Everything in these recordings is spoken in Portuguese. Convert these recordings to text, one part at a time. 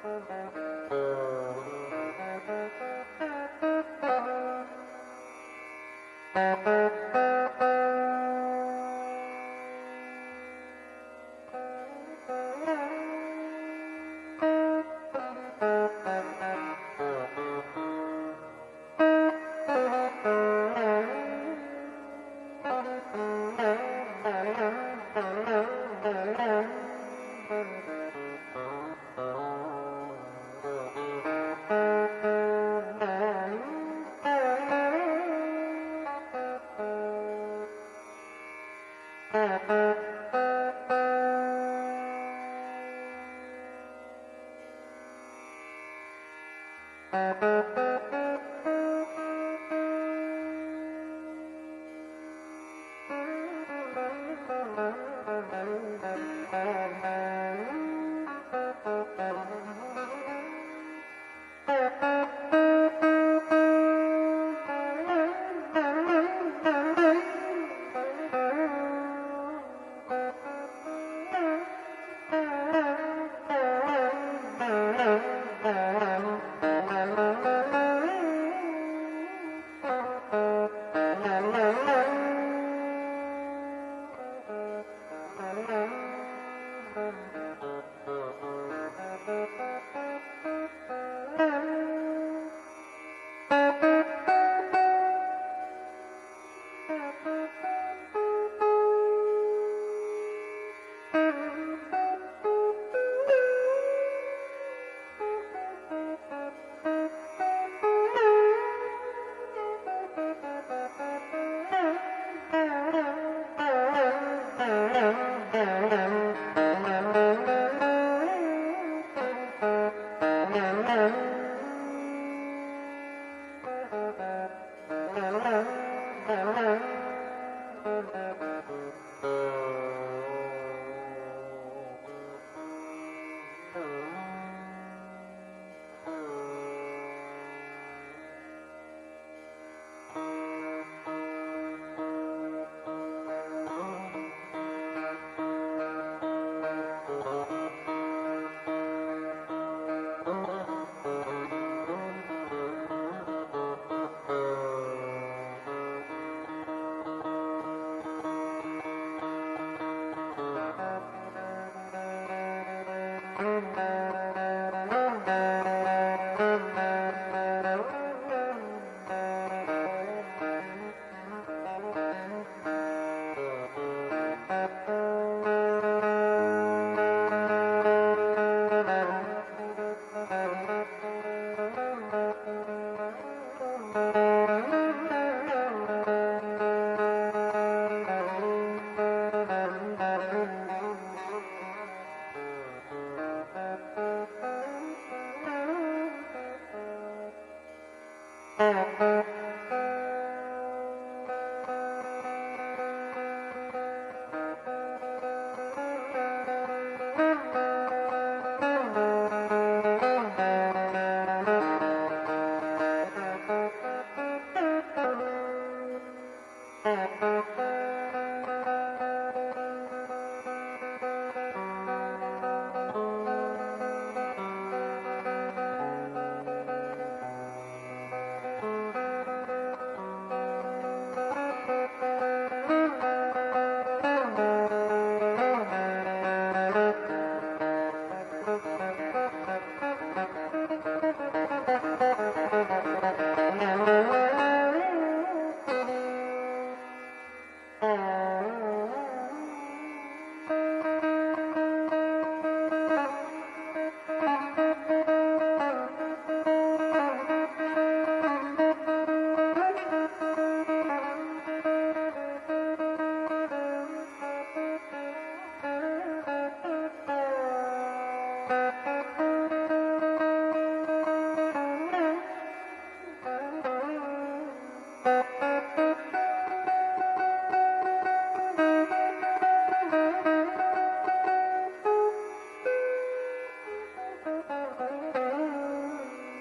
Thank Amen. Mm-hmm.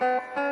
Música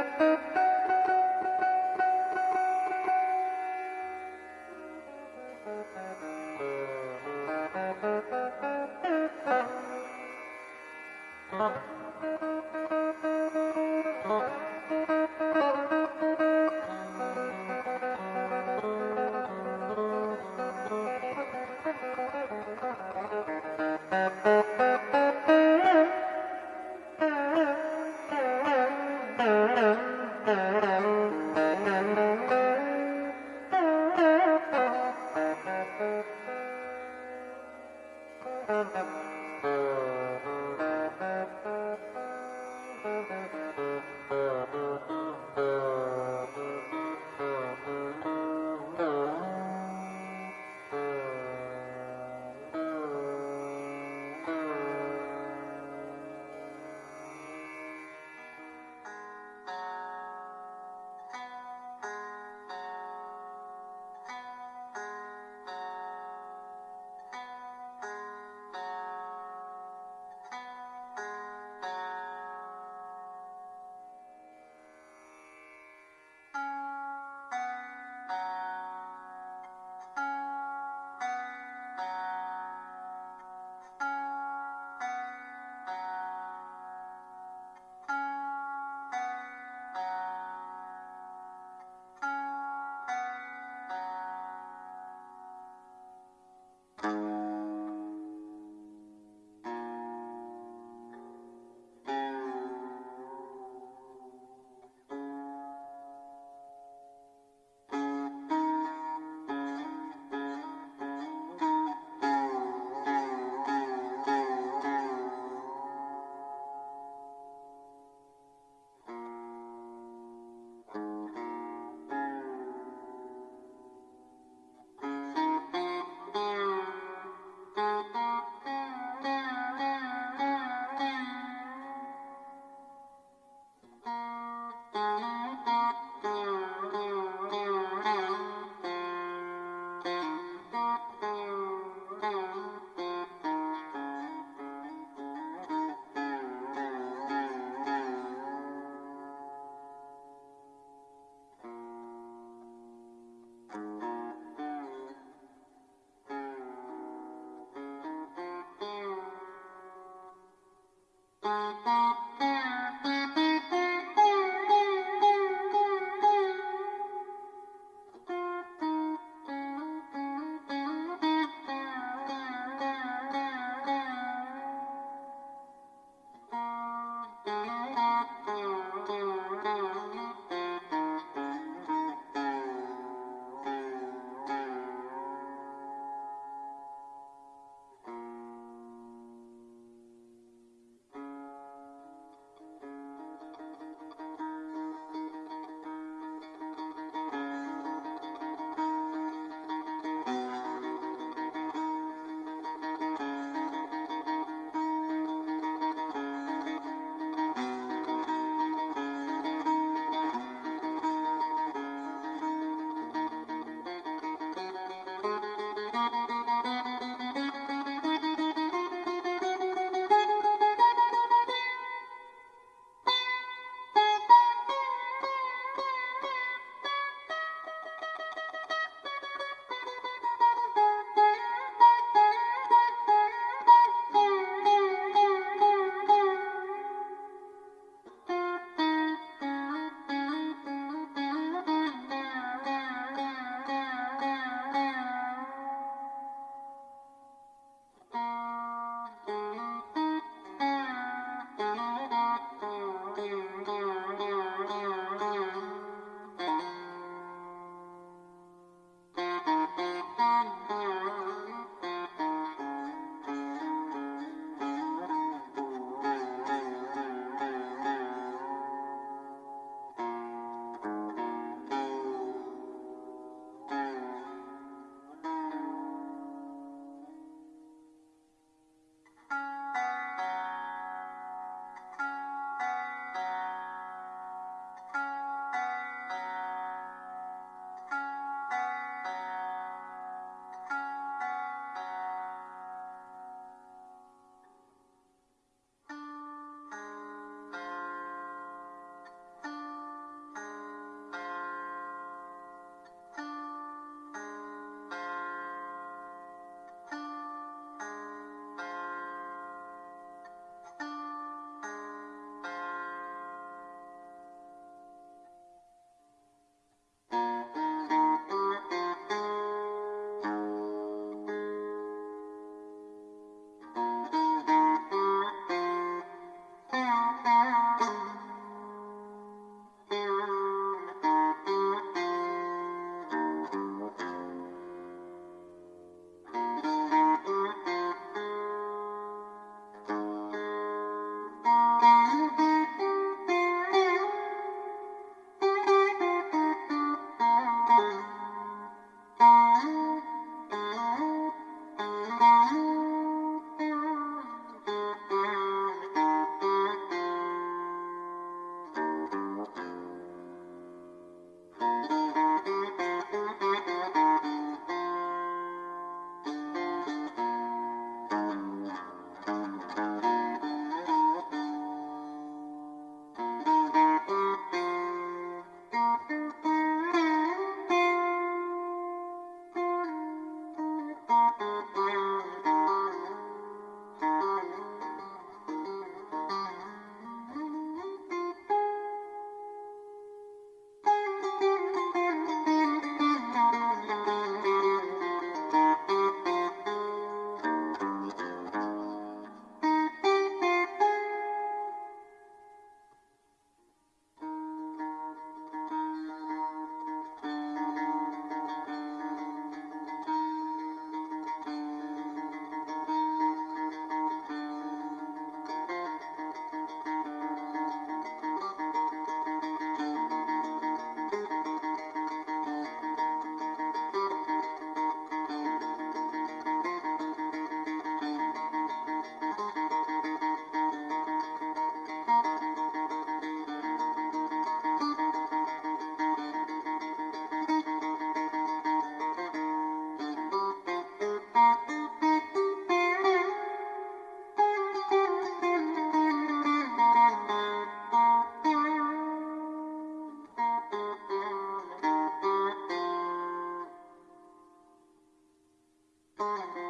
Bye.